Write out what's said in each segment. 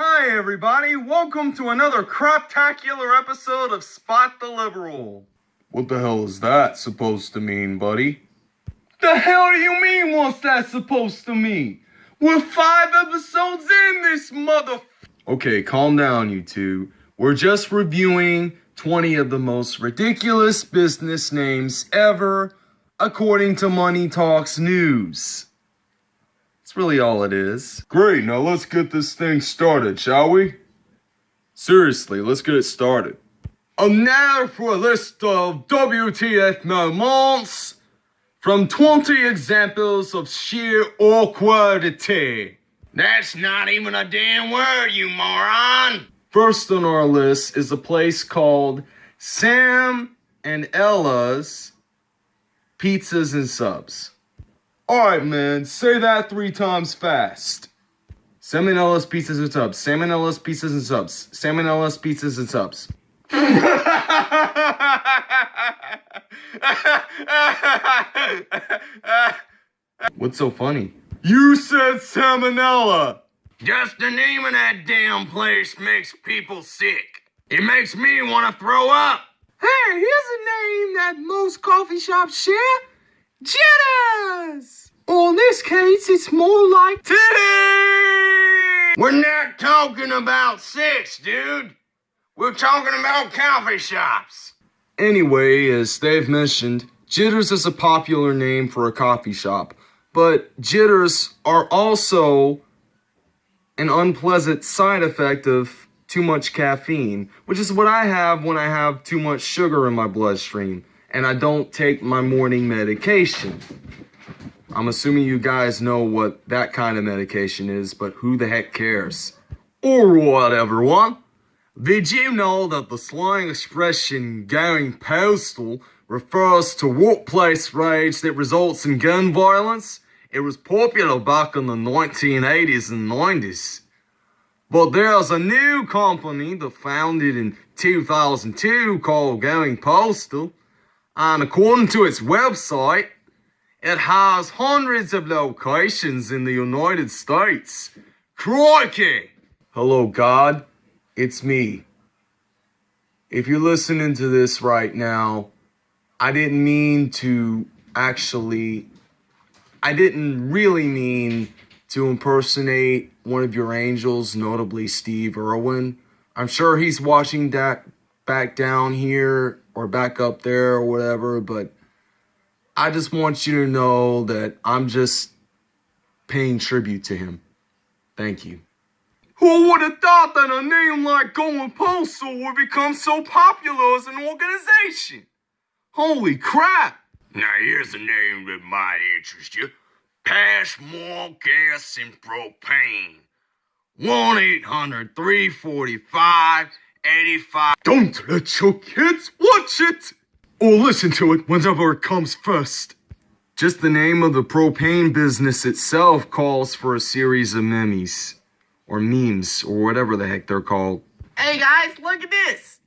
Hi, everybody. Welcome to another craptacular episode of Spot the Liberal. What the hell is that supposed to mean, buddy? The hell do you mean, what's that supposed to mean? We're five episodes in this mother. Okay, calm down, you two. We're just reviewing 20 of the most ridiculous business names ever, according to Money Talks News. That's really all it is. Great, now let's get this thing started, shall we? Seriously, let's get it started. And now for a list of WTF moments from 20 examples of sheer awkwardity. That's not even a damn word, you moron! First on our list is a place called Sam and Ella's Pizzas and Subs. Alright, man, say that three times fast. Salmonella's pizzas and subs. Salmonella's pizzas and subs. Salmonella's pizzas and subs. What's so funny? You said salmonella! Just the name of that damn place makes people sick. It makes me want to throw up. Hey, here's a name that most coffee shops share. Jitters! Or in this case, it's more like Titty! We're not talking about sex, dude. We're talking about coffee shops. Anyway, as Dave mentioned, Jitters is a popular name for a coffee shop, but jitters are also an unpleasant side effect of too much caffeine, which is what I have when I have too much sugar in my bloodstream and I don't take my morning medication. I'm assuming you guys know what that kind of medication is, but who the heck cares? Alright everyone, did you know that the slang expression going postal refers to workplace rage that results in gun violence? It was popular back in the 1980s and 90s. But there's a new company that founded in 2002 called Going Postal, and according to its website, it has hundreds of locations in the United States. Crikey! Hello, God. It's me. If you're listening to this right now, I didn't mean to actually, I didn't really mean to impersonate one of your angels, notably Steve Irwin. I'm sure he's watching that back down here or back up there or whatever, but I just want you to know that I'm just paying tribute to him. Thank you. Who would have thought that a name like Going Postal would become so popular as an organization? Holy crap! Now here's a name that might interest you. Pass more gas and propane. 1-800-345-85. Don't let your kids watch it! Or listen to it whenever it comes first. Just the name of the propane business itself calls for a series of memes. Or memes, or whatever the heck they're called. Hey guys, look at this.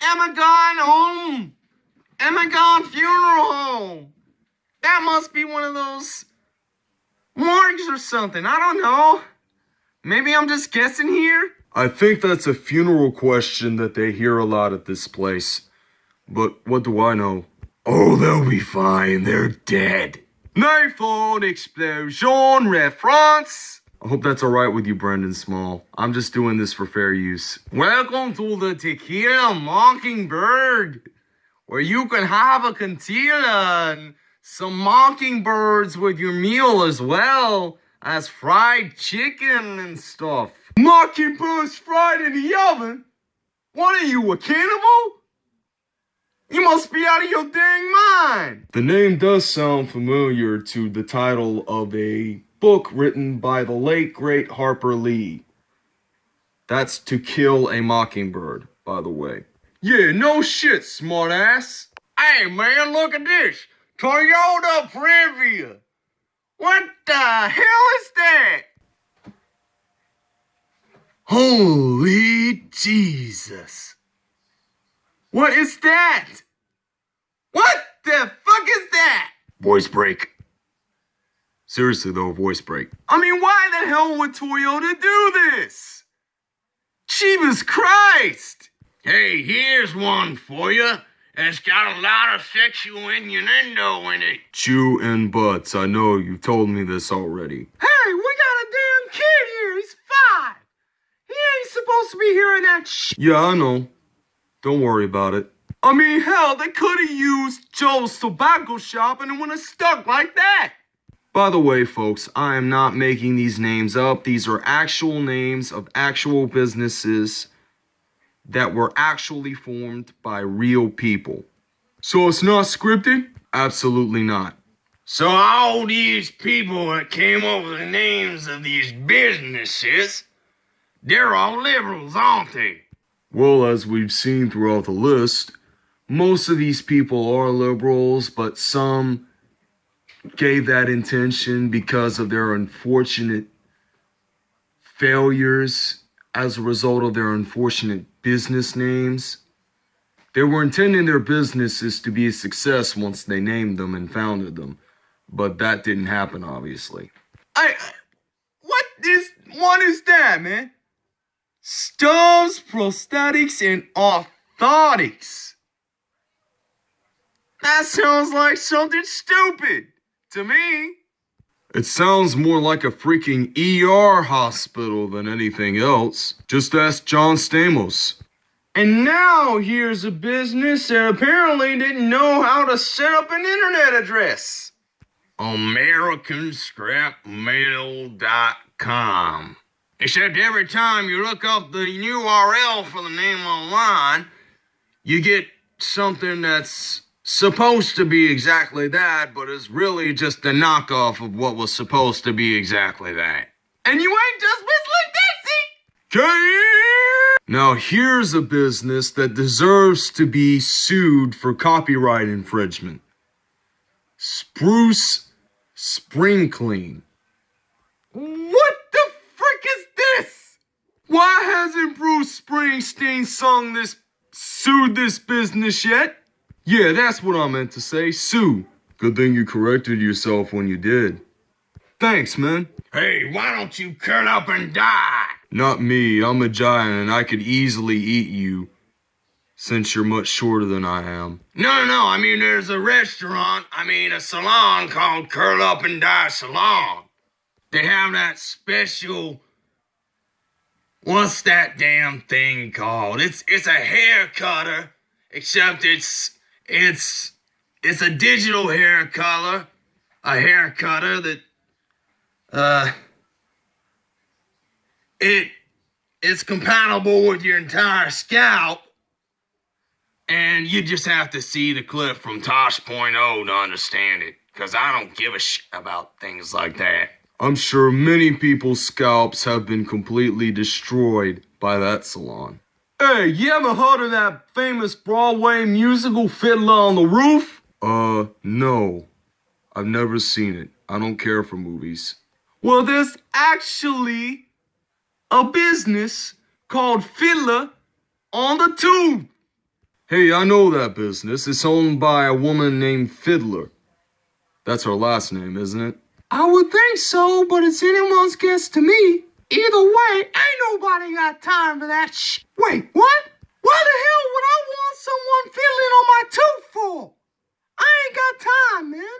Emma gone home. Emma gone funeral home. That must be one of those morgues or something. I don't know. Maybe I'm just guessing here. I think that's a funeral question that they hear a lot at this place. But what do I know? Oh, they'll be fine. They're dead. Nathan explosion reference. I hope that's alright with you, Brendan Small. I'm just doing this for fair use. Welcome to the Tequila Mockingbird, where you can have a cantilla and some mockingbirds with your meal as well as fried chicken and stuff. Mockingbirds fried in the oven? What are you, a cannibal? You must be out of your dang mind! The name does sound familiar to the title of a book written by the late great Harper Lee. That's To Kill a Mockingbird, by the way. Yeah, no shit, smartass. Hey man, look at this. Toyota Previa. What the hell is that? Holy Jesus. What is that? What the fuck is that? Voice break. Seriously though, voice break. I mean, why the hell would Toyota do this? Jeebus Christ! Hey, here's one for you. It's got a lot of sexual innuendo in it. Chew and butts. I know you've told me this already. Hey, we got a damn kid here. He's five. He ain't supposed to be hearing that shit. Yeah, I know. Don't worry about it. I mean, hell, they could have used Joe's tobacco shop and it wouldn't have stuck like that. By the way, folks, I am not making these names up. These are actual names of actual businesses that were actually formed by real people. So it's not scripted? Absolutely not. So all these people that came up with the names of these businesses, they're all liberals, aren't they? Well, as we've seen throughout the list, most of these people are liberals, but some gave that intention because of their unfortunate failures as a result of their unfortunate business names. They were intending their businesses to be a success once they named them and founded them, but that didn't happen, obviously. I, what is, what is that, man? Stubbs, prosthetics, and orthotics. That sounds like something stupid to me. It sounds more like a freaking ER hospital than anything else. Just ask John Stamos. And now here's a business that apparently didn't know how to set up an internet address. AmericanScrapMail.com. Except every time you look up the URL for the name online, you get something that's supposed to be exactly that, but is really just a knockoff of what was supposed to be exactly that. And you ain't just whistling Dixie! Now, here's a business that deserves to be sued for copyright infringement Spruce Spring Clean. What the frick is this? Why hasn't Bruce Springsteen sung this, sued this business yet? Yeah, that's what I meant to say. Sue. Good thing you corrected yourself when you did. Thanks, man. Hey, why don't you curl up and die? Not me. I'm a giant and I could easily eat you. Since you're much shorter than I am. No, no, no. I mean, there's a restaurant, I mean, a salon called Curl Up and Die Salon. They have that special. What's that damn thing called? It's it's a hair cutter, except it's it's it's a digital hair color, a hair cutter that uh it it's compatible with your entire scalp. And you just have to see the clip from Tosh.0 to understand it. Because I don't give a shit about things like that. I'm sure many people's scalps have been completely destroyed by that salon. Hey, you ever heard of that famous Broadway musical Fiddler on the Roof? Uh, no. I've never seen it. I don't care for movies. Well, there's actually a business called Fiddler on the Tube. Hey, I know that business. It's owned by a woman named Fiddler. That's her last name, isn't it? I would think so, but it's anyone's guess to me. Either way, ain't nobody got time for that sh. Wait, what? Why the hell would I want someone fiddling on my tooth for? I ain't got time, man.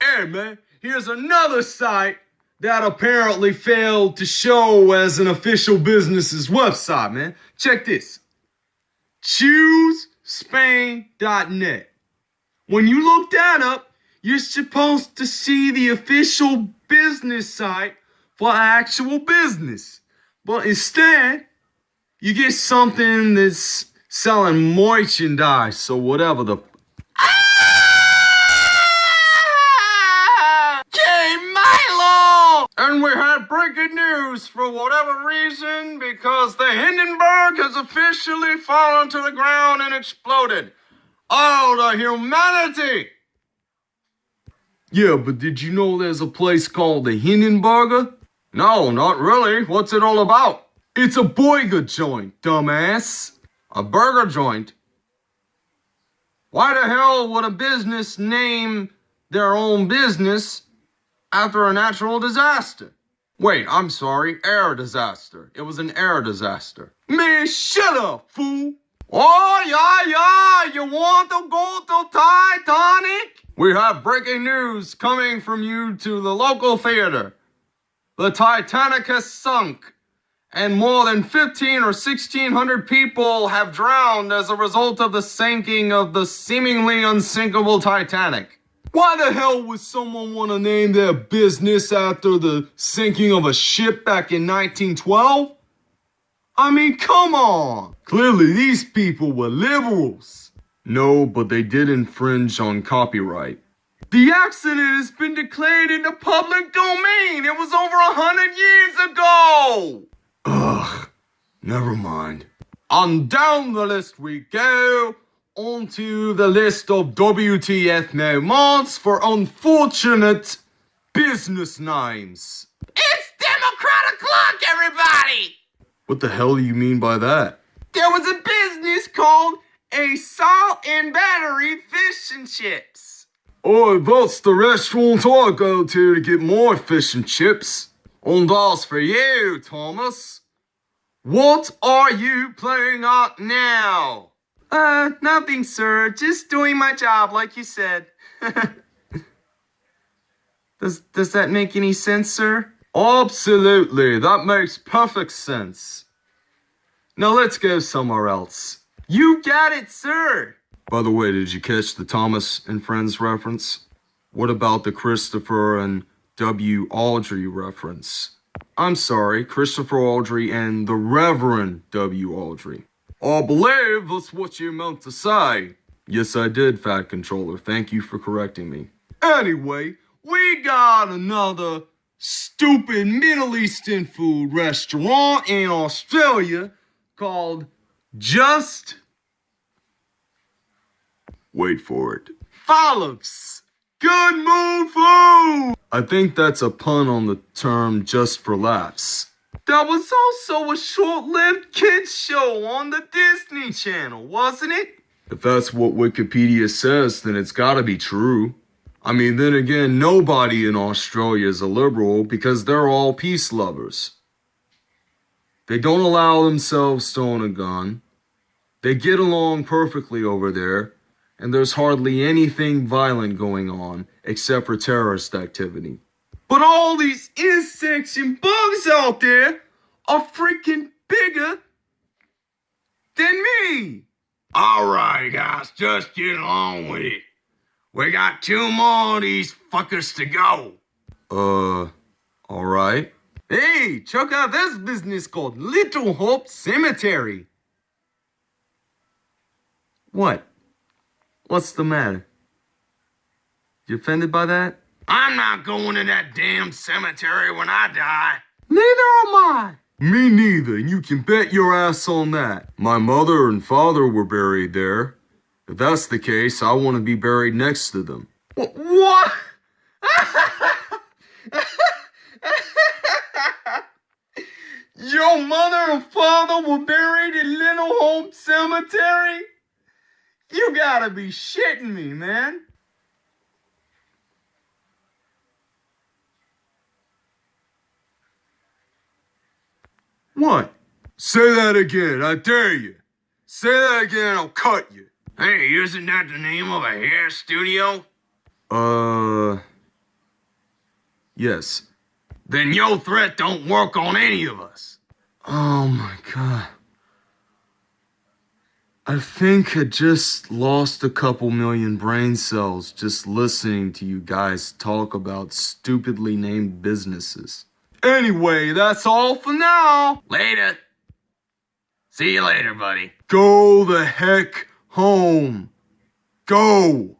Hey, man, here's another site that apparently failed to show as an official business's website, man. Check this. ChooseSpain.net. When you look that up, you're supposed to see the official business site for actual business. But instead, you get something that's selling merchandise or whatever the. Ah! Milo! And we had breaking news for whatever reason because the Hindenburg has officially fallen to the ground and exploded. Oh, the humanity! Yeah, but did you know there's a place called the Hindenburger? No, not really. What's it all about? It's a burger joint, dumbass. A burger joint? Why the hell would a business name their own business after a natural disaster? Wait, I'm sorry. Air disaster. It was an air disaster. Man, shut up, fool. Oh, yeah, yeah. You want to go to Titanic? We have breaking news coming from you to the local theater. The Titanic has sunk, and more than 15 or 1600 people have drowned as a result of the sinking of the seemingly unsinkable Titanic. Why the hell would someone want to name their business after the sinking of a ship back in 1912? I mean, come on. Clearly, these people were liberals. No, but they did infringe on copyright. The accident has been declared in the public domain. It was over a hundred years ago. Ugh, never mind. On down the list we go. Onto the list of WTF moments for unfortunate business names. It's Democratic luck, everybody. What the hell do you mean by that? There was a business called a salt and battery fish and chips. Oh, that's the restaurant I go to to get more fish and chips. And as for you, Thomas, what are you playing at now? Uh, nothing, sir. Just doing my job, like you said. does does that make any sense, sir? Absolutely, that makes perfect sense. Now let's go somewhere else. You got it, sir. By the way, did you catch the Thomas and Friends reference? What about the Christopher and W. Awdry reference? I'm sorry, Christopher Awdry and the Reverend W. Awdry. I believe that's what you meant to say. Yes, I did, Fat Controller. Thank you for correcting me. Anyway, we got another stupid Middle Eastern food restaurant in Australia called Just. Wait for it. Follows. Good food. I think that's a pun on the term just for laughs. That was also a short-lived kids show on the Disney Channel, wasn't it? If that's what Wikipedia says, then it's gotta be true. I mean, then again, nobody in Australia is a liberal because they're all peace lovers. They don't allow themselves to own a gun. They get along perfectly over there, and there's hardly anything violent going on except for terrorist activity. But all these insects and bugs out there are freaking bigger than me. All right, guys, just get along with it. We got two more of these fuckers to go. Uh, alright. Hey, check out this business called Little Hope Cemetery. What? What's the matter? You offended by that? I'm not going to that damn cemetery when I die. Neither am I. Me neither, and you can bet your ass on that. My mother and father were buried there. If that's the case, I want to be buried next to them. What? Your mother and father were buried in Little Hope Cemetery? You gotta be shitting me, man. What? Say that again, I dare you. Say that again, I'll cut you. Hey, isn't that the name of a hair studio? Uh. Yes. Then your threat don't work on any of us. Oh my god. I think I just lost a couple million brain cells just listening to you guys talk about stupidly named businesses. Anyway, that's all for now. Later. See you later, buddy. Go the heck home. Go.